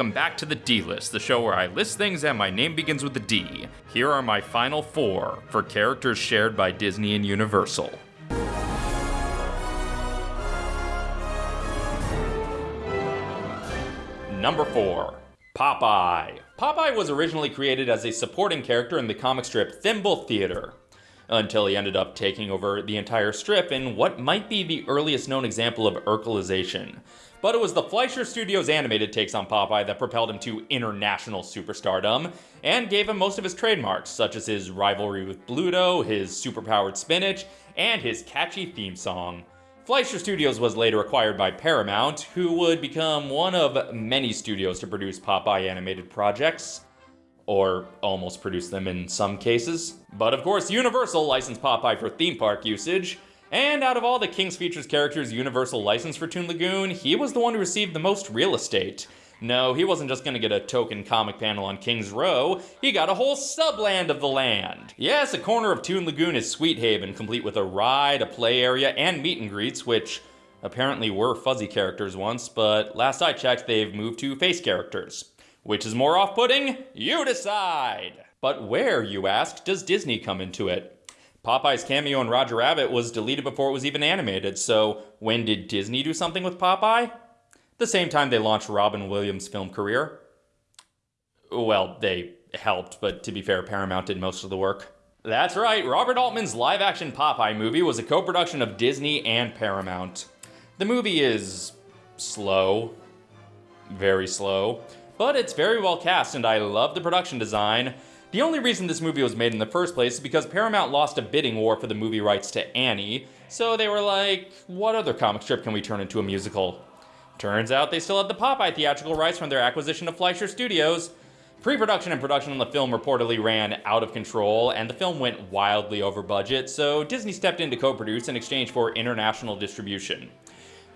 welcome back to the D List, the show where I list things and my name begins with a D. Here are my final four for characters shared by Disney and Universal. Number 4. Popeye. Popeye was originally created as a supporting character in the comic strip Thimble Theater, until he ended up taking over the entire strip in what might be the earliest known example of Urkelization. But it was the Fleischer Studios animated takes on Popeye that propelled him to international superstardom, and gave him most of his trademarks, such as his rivalry with Bluto, his superpowered spinach, and his catchy theme song. Fleischer Studios was later acquired by Paramount, who would become one of many studios to produce Popeye animated projects. Or almost produce them in some cases. But of course, Universal licensed Popeye for theme park usage, and out of all the King's Features characters Universal licensed for Toon Lagoon, he was the one who received the most real estate. No, he wasn't just gonna get a token comic panel on King's Row, he got a whole subland of the land. Yes, a corner of Toon Lagoon is Sweethaven, complete with a ride, a play area, and meet and greets, which apparently were fuzzy characters once, but last I checked, they've moved to face characters. Which is more off putting? You decide! But where, you ask, does Disney come into it? Popeye's cameo in Roger Rabbit was deleted before it was even animated, so when did Disney do something with Popeye? the same time they launched Robin Williams' film career. Well, they helped, but to be fair, Paramount did most of the work. That's right, Robert Altman's live action Popeye movie was a co production of Disney and Paramount. The movie is slow, very slow, but it's very well cast and I love the production design. The only reason this movie was made in the first place is because Paramount lost a bidding war for the movie rights to Annie, so they were like, what other comic strip can we turn into a musical? Turns out they still had the Popeye theatrical rights from their acquisition of Fleischer Studios. Pre-production and production on the film reportedly ran out of control, and the film went wildly over budget, so Disney stepped in to co-produce in exchange for international distribution.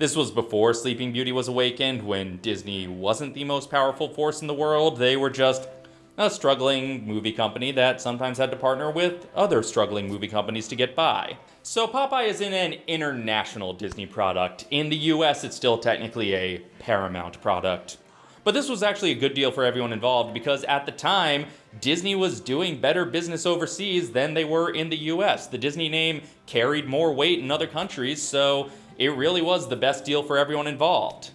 This was before Sleeping Beauty was awakened, when Disney wasn't the most powerful force in the world, they were just a struggling movie company that sometimes had to partner with other struggling movie companies to get by. So Popeye is in an international Disney product. In the US, it's still technically a Paramount product. But this was actually a good deal for everyone involved because at the time, Disney was doing better business overseas than they were in the US. The Disney name carried more weight in other countries, so it really was the best deal for everyone involved.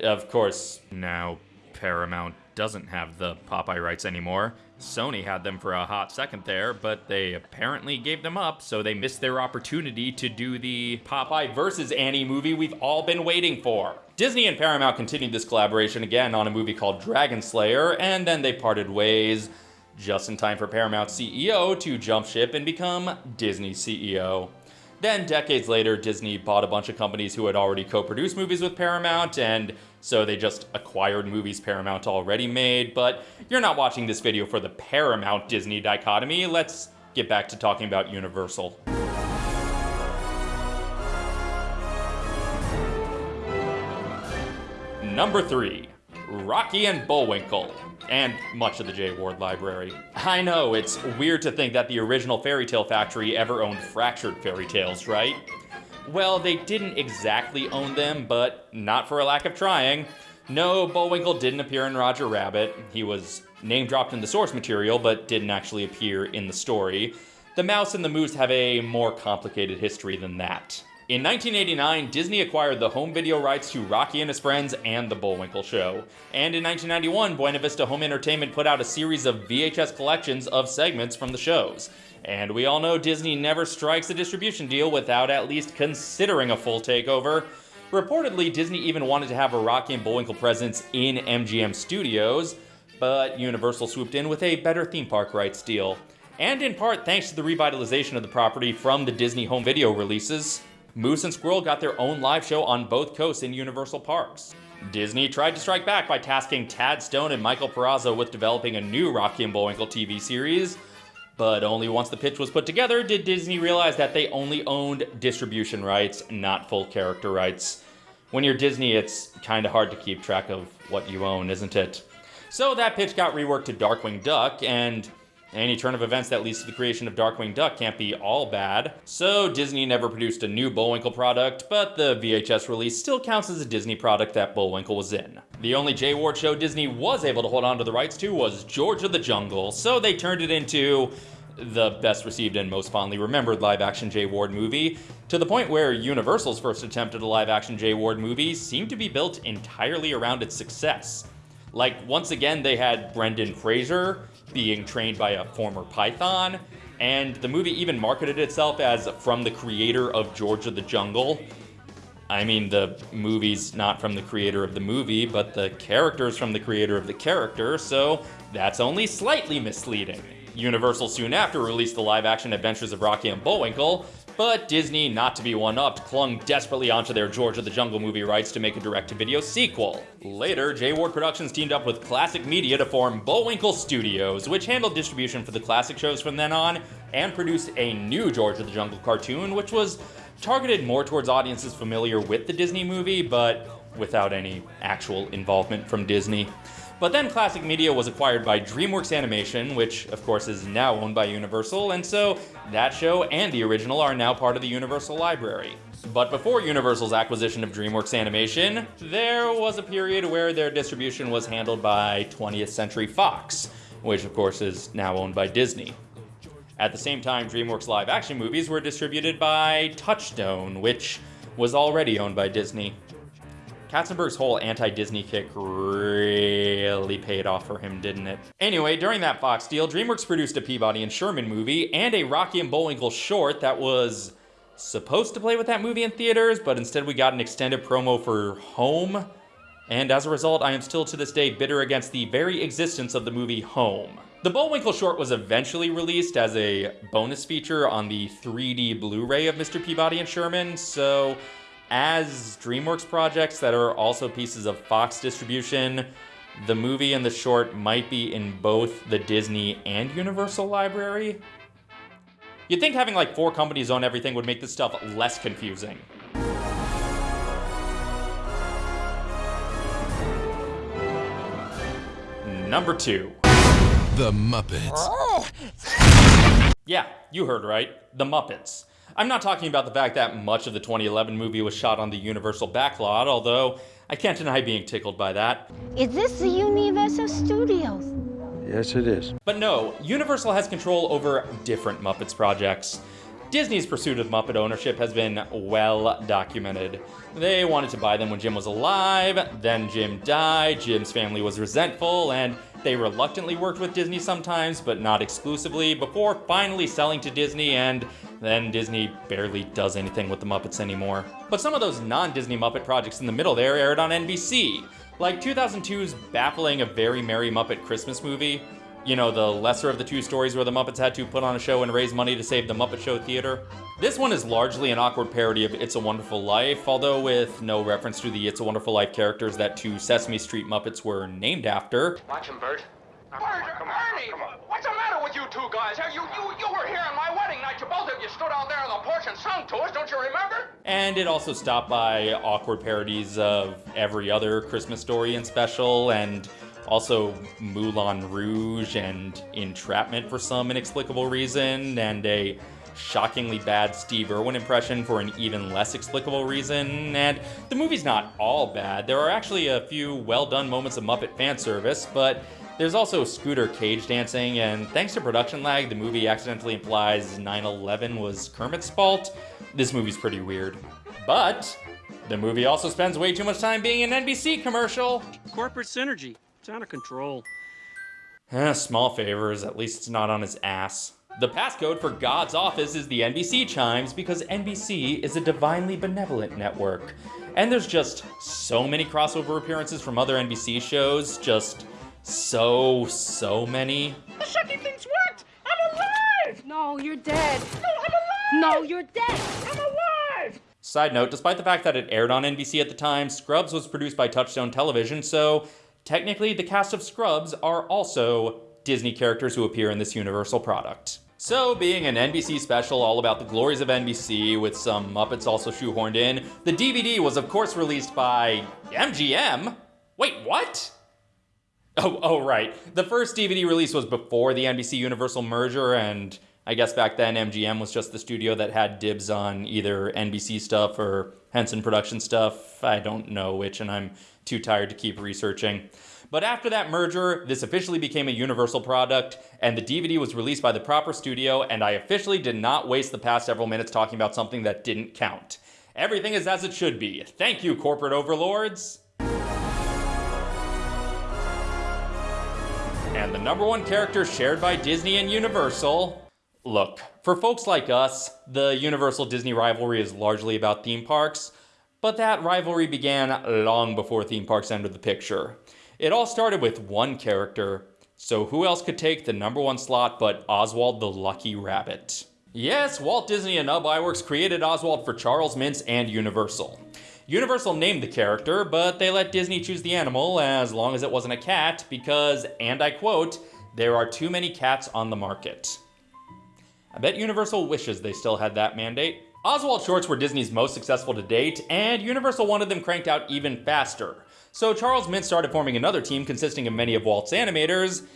Of course, now Paramount doesn't have the Popeye rights anymore. Sony had them for a hot second there, but they apparently gave them up, so they missed their opportunity to do the Popeye versus Annie movie we've all been waiting for. Disney and Paramount continued this collaboration again on a movie called Dragon Slayer, and then they parted ways just in time for Paramount CEO to jump ship and become Disney CEO. Then, decades later, Disney bought a bunch of companies who had already co produced movies with Paramount, and so they just acquired movies Paramount already made. But you're not watching this video for the Paramount Disney dichotomy. Let's get back to talking about Universal. Number 3 Rocky and Bullwinkle and much of the Jay Ward Library. I know, it's weird to think that the original Fairy Tale Factory ever owned fractured fairy tales, right? Well, they didn't exactly own them, but not for a lack of trying. No, Bullwinkle didn't appear in Roger Rabbit. He was name dropped in the source material, but didn't actually appear in the story. The Mouse and the Moose have a more complicated history than that. In 1989, Disney acquired the home video rights to Rocky and His Friends and The Bullwinkle Show. And in 1991, Buena Vista Home Entertainment put out a series of VHS collections of segments from the shows. And we all know Disney never strikes a distribution deal without at least considering a full takeover. Reportedly, Disney even wanted to have a Rocky and Bullwinkle presence in MGM Studios, but Universal swooped in with a better theme park rights deal. And in part thanks to the revitalization of the property from the Disney home video releases. Moose and Squirrel got their own live show on both coasts in Universal Parks. Disney tried to strike back by tasking Tad Stone and Michael Peraza with developing a new Rocky and Bullwinkle TV series, but only once the pitch was put together did Disney realize that they only owned distribution rights, not full character rights. When you're Disney, it's kinda hard to keep track of what you own, isn't it? So that pitch got reworked to Darkwing Duck, and any turn of events that leads to the creation of Darkwing Duck can't be all bad. So Disney never produced a new Bullwinkle product, but the VHS release still counts as a Disney product that Bullwinkle was in. The only Jay Ward show Disney was able to hold on to the rights to was George of the Jungle, so they turned it into the best received and most fondly remembered live action Jay Ward movie, to the point where Universal's first attempt at a live action Jay Ward movie seemed to be built entirely around its success. Like, once again, they had Brendan Fraser being trained by a former Python, and the movie even marketed itself as from the creator of George of the Jungle. I mean, the movie's not from the creator of the movie, but the character's from the creator of the character, so that's only slightly misleading. Universal soon after released the live action adventures of Rocky and Bullwinkle, but Disney, not to be one upped, clung desperately onto their George of the Jungle movie rights to make a direct to video sequel. Later, Jay Ward Productions teamed up with Classic Media to form Bullwinkle Studios, which handled distribution for the classic shows from then on, and produced a new George of the Jungle cartoon, which was targeted more towards audiences familiar with the Disney movie, but without any actual involvement from Disney. But then Classic Media was acquired by DreamWorks Animation, which of course is now owned by Universal, and so that show and the original are now part of the Universal Library. But before Universal's acquisition of DreamWorks Animation, there was a period where their distribution was handled by 20th Century Fox, which of course is now owned by Disney. At the same time, DreamWorks live action movies were distributed by Touchstone, which was already owned by Disney. Katzenberg's whole anti-Disney kick really paid off for him, didn't it? Anyway, during that Fox deal, DreamWorks produced a Peabody and Sherman movie and a Rocky and Bullwinkle short that was supposed to play with that movie in theaters, but instead we got an extended promo for Home. And as a result, I am still to this day bitter against the very existence of the movie Home. The Bullwinkle short was eventually released as a bonus feature on the 3D Blu-ray of Mr. Peabody and Sherman, so as DreamWorks projects that are also pieces of Fox distribution, the movie and the short might be in both the Disney and Universal library. You'd think having like four companies own everything would make this stuff less confusing. Number two. The Muppets. Yeah, you heard right. The Muppets. I'm not talking about the fact that much of the 2011 movie was shot on the Universal backlot, although I can't deny being tickled by that. Is this the Universal Studios? Yes, it is. But no, Universal has control over different Muppets projects. Disney's pursuit of Muppet ownership has been well documented. They wanted to buy them when Jim was alive, then Jim died, Jim's family was resentful, and they reluctantly worked with Disney sometimes, but not exclusively, before finally selling to Disney, and then Disney barely does anything with the Muppets anymore. But some of those non-Disney Muppet projects in the middle there aired on NBC, like 2002's baffling A Very Merry Muppet Christmas movie, you know, the lesser of the two stories where the Muppets had to put on a show and raise money to save the Muppet Show Theater. This one is largely an awkward parody of It's a Wonderful Life, although with no reference to the It's a Wonderful Life characters that two Sesame Street Muppets were named after. Watch him, Bert. Bert, Ernie, what's the matter with you two guys? You, you, you were here on my wedding night. You both of you stood out there us, don't you remember? And it also stopped by awkward parodies of every other Christmas story and special, and also Moulin Rouge and Entrapment for some inexplicable reason, and a shockingly bad Steve Irwin impression for an even less explicable reason, and the movie's not all bad. There are actually a few well done moments of Muppet fan service, but there's also scooter cage dancing, and thanks to production lag, the movie accidentally implies 9 11 was Kermit's fault. This movie's pretty weird. But the movie also spends way too much time being an NBC commercial. Corporate synergy. It's out of control. Eh, small favors, at least it's not on his ass. The passcode for God's office is the NBC chimes because NBC is a divinely benevolent network. And there's just so many crossover appearances from other NBC shows, just so, so many. The shocking thing's worked! I'm alive! No, you're dead. No, I'm alive! No, you're dead. I'm alive! Side note, despite the fact that it aired on NBC at the time, Scrubs was produced by Touchstone Television, so technically the cast of Scrubs are also Disney characters who appear in this Universal product. So, being an NBC special all about the glories of NBC with some Muppets also shoehorned in, the DVD was of course released by MGM? Wait, what? Oh, oh, right. The first DVD release was before the NBC Universal merger, and I guess back then MGM was just the studio that had dibs on either NBC stuff or Henson production stuff. I don't know which, and I'm too tired to keep researching. But after that merger, this officially became a Universal product, and the DVD was released by the proper studio, and I officially did not waste the past several minutes talking about something that didn't count. Everything is as it should be. Thank you, corporate overlords. And the number one character shared by Disney and Universal Look, for folks like us, the Universal Disney rivalry is largely about theme parks, but that rivalry began long before theme parks entered the picture. It all started with one character, so who else could take the number one slot but Oswald the Lucky Rabbit? Yes, Walt Disney and Ub Iwerks created Oswald for Charles Mintz and Universal. Universal named the character, but they let Disney choose the animal as long as it wasn't a cat because, and I quote, there are too many cats on the market. I bet Universal wishes they still had that mandate. Oswald shorts were Disney's most successful to date, and Universal wanted them cranked out even faster. So Charles Mintz started forming another team consisting of many of Walt's animators,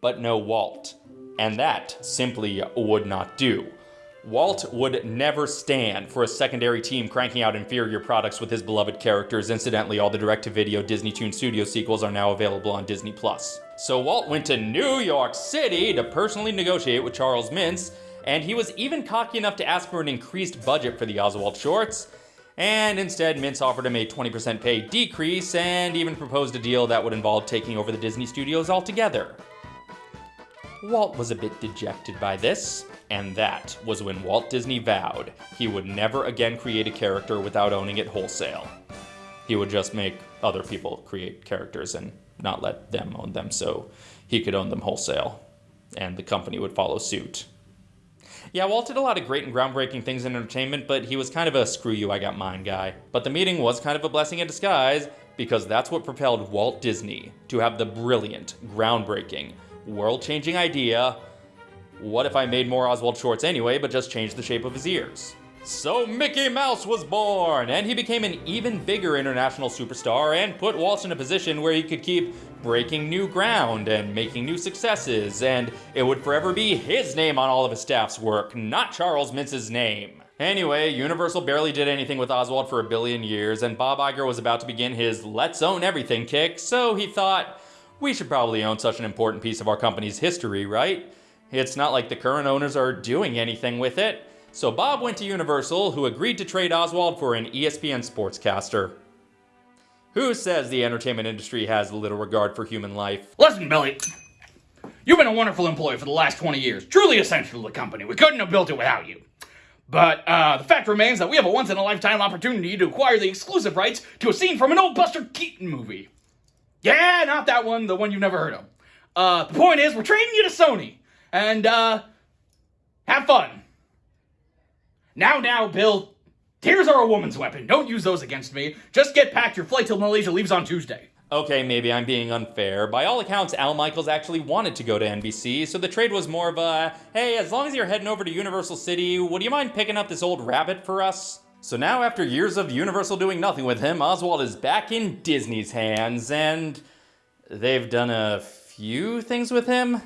but no Walt. And that simply would not do. Walt would never stand for a secondary team cranking out inferior products with his beloved characters. Incidentally, all the direct-to-video Disney Toon Studio sequels are now available on Disney+. So Walt went to New York City to personally negotiate with Charles Mintz, and he was even cocky enough to ask for an increased budget for the Oswald shorts, and instead Mintz offered him a 20% pay decrease and even proposed a deal that would involve taking over the Disney studios altogether. Walt was a bit dejected by this, and that was when Walt Disney vowed he would never again create a character without owning it wholesale. He would just make other people create characters and not let them own them so he could own them wholesale, and the company would follow suit. Yeah, Walt did a lot of great and groundbreaking things in entertainment, but he was kind of a screw you, I got mine guy. But the meeting was kind of a blessing in disguise, because that's what propelled Walt Disney to have the brilliant, groundbreaking, world-changing idea, what if I made more Oswald shorts anyway, but just changed the shape of his ears? So Mickey Mouse was born, and he became an even bigger international superstar and put Walt in a position where he could keep breaking new ground and making new successes, and it would forever be his name on all of his staff's work, not Charles Mintz's name. Anyway, Universal barely did anything with Oswald for a billion years, and Bob Iger was about to begin his let's own everything kick, so he thought, we should probably own such an important piece of our company's history, right? It's not like the current owners are doing anything with it. So Bob went to Universal, who agreed to trade Oswald for an ESPN sportscaster. Who says the entertainment industry has little regard for human life? Listen, Billy. You've been a wonderful employee for the last 20 years, truly essential to the company. We couldn't have built it without you. But uh, the fact remains that we have a once in a lifetime opportunity to acquire the exclusive rights to a scene from an old Buster Keaton movie. Yeah, not that one, the one you've never heard of. Uh, the point is, we're trading you to Sony. And, uh, have fun. Now, now, Bill, tears are a woman's weapon. Don't use those against me. Just get packed. Your flight till Malaysia leaves on Tuesday. Okay, maybe I'm being unfair. By all accounts, Al Michaels actually wanted to go to NBC, so the trade was more of a, hey, as long as you're heading over to Universal City, would you mind picking up this old rabbit for us? So now, after years of Universal doing nothing with him, Oswald is back in Disney's hands, and they've done a few things with him.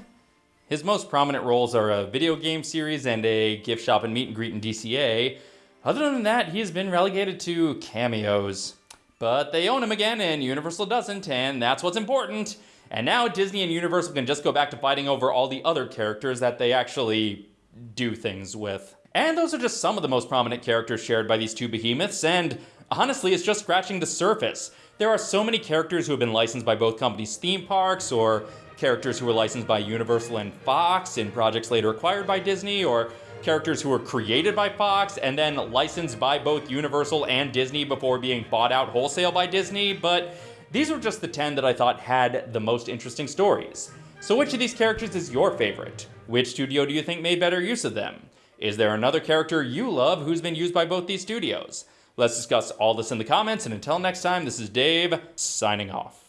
His most prominent roles are a video game series and a gift shop and meet and greet in DCA. Other than that, he has been relegated to cameos. But they own him again and Universal doesn't, and that's what's important. And now Disney and Universal can just go back to fighting over all the other characters that they actually do things with. And those are just some of the most prominent characters shared by these two behemoths, and honestly, it's just scratching the surface. There are so many characters who have been licensed by both companies' theme parks or characters who were licensed by Universal and Fox in projects later acquired by Disney, or characters who were created by Fox and then licensed by both Universal and Disney before being bought out wholesale by Disney, but these were just the 10 that I thought had the most interesting stories. So which of these characters is your favorite? Which studio do you think made better use of them? Is there another character you love who's been used by both these studios? Let's discuss all this in the comments, and until next time, this is Dave, signing off.